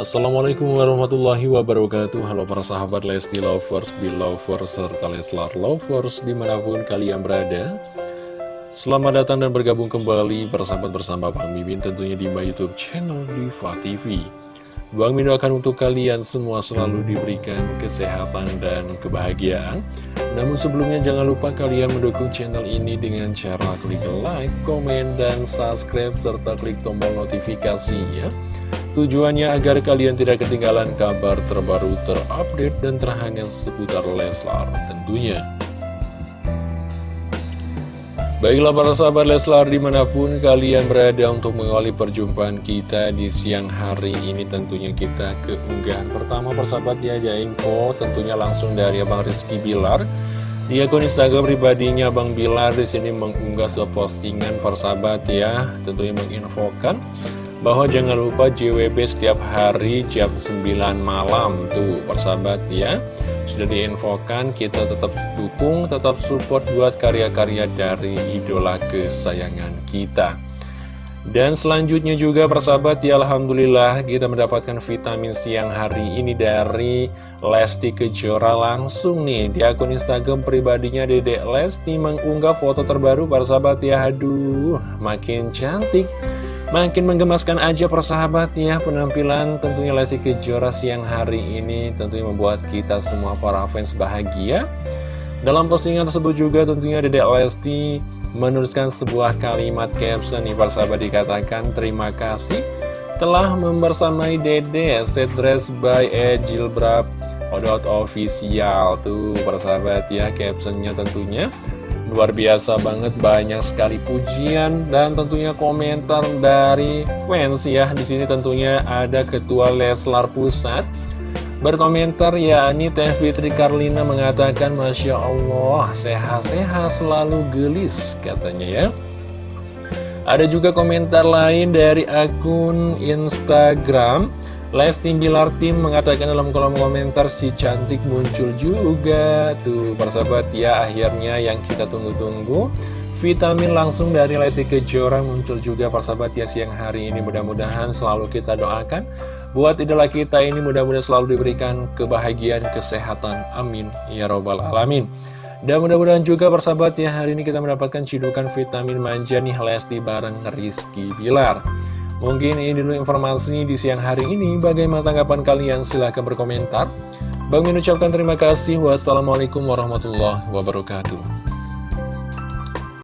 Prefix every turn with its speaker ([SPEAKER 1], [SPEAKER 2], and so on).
[SPEAKER 1] Assalamualaikum warahmatullahi wabarakatuh Halo para sahabat Lesti Lovers, Belovers, serta Leslar Lovers di mana pun kalian berada Selamat datang dan bergabung kembali bersahabat bersama Bang Mimin tentunya di my youtube channel Diva TV Bang Min akan untuk kalian semua selalu diberikan kesehatan dan kebahagiaan. Namun sebelumnya jangan lupa kalian mendukung channel ini dengan cara klik like, komen, dan subscribe, serta klik tombol notifikasinya. Tujuannya agar kalian tidak ketinggalan kabar terbaru, terupdate, dan terhangat seputar Leslar tentunya. Baiklah para sahabat Leslar di mana pun kalian berada untuk mengawali perjumpaan kita di siang hari ini tentunya kita keunggahan pertama persahabat ya ada info tentunya langsung dari Abang Rizky Bilar di akun Instagram pribadinya Abang Bilar di sini mengunggah sebuah postingan persahabat ya tentunya menginfokan bahwa jangan lupa JWB setiap hari jam 9 malam tuh persahabat ya. Sudah diinfokan kita tetap dukung tetap support buat karya-karya dari idola kesayangan kita. Dan selanjutnya juga persahabat ya Alhamdulillah kita mendapatkan vitamin siang hari ini dari Lesti Kejora langsung nih. Di akun Instagram pribadinya Dedek Lesti mengunggah foto terbaru persahabat ya. Aduh makin cantik Makin menggemaskan aja persahabat ya penampilan tentunya Lesti Kejora siang hari ini tentunya membuat kita semua para fans bahagia. Dalam postingan tersebut juga tentunya Dedek Lesti menuliskan sebuah kalimat caption nih persahabat dikatakan terima kasih telah membersamai Dede set dress by Ejilbrab Odot official tuh persahabat ya captionnya tentunya Luar biasa banget, banyak sekali pujian dan tentunya komentar dari fans ya. Di sini tentunya ada Ketua Leslar Pusat berkomentar yakni Teh Fitri Karlina mengatakan Masya Allah sehat-sehat selalu gelis katanya ya. Ada juga komentar lain dari akun Instagram Lesti Bilar Tim mengatakan dalam kolom komentar si cantik muncul juga Tuh persahabat. Ya akhirnya yang kita tunggu-tunggu Vitamin langsung dari Lesti Kejora muncul juga persahabat ya siang hari ini. Mudah-mudahan selalu kita doakan Buat idola kita ini mudah-mudahan selalu diberikan kebahagiaan, kesehatan. Amin. Ya Robbal Alamin. Dan mudah-mudahan juga persahabat ya hari ini kita mendapatkan cidukan vitamin manja nih Lesti bareng Rizky Bilar Mungkin ini dulu informasi di siang hari ini. Bagaimana tanggapan kalian? Silahkan berkomentar. Bang mengucapkan terima kasih. Wassalamualaikum warahmatullahi wabarakatuh.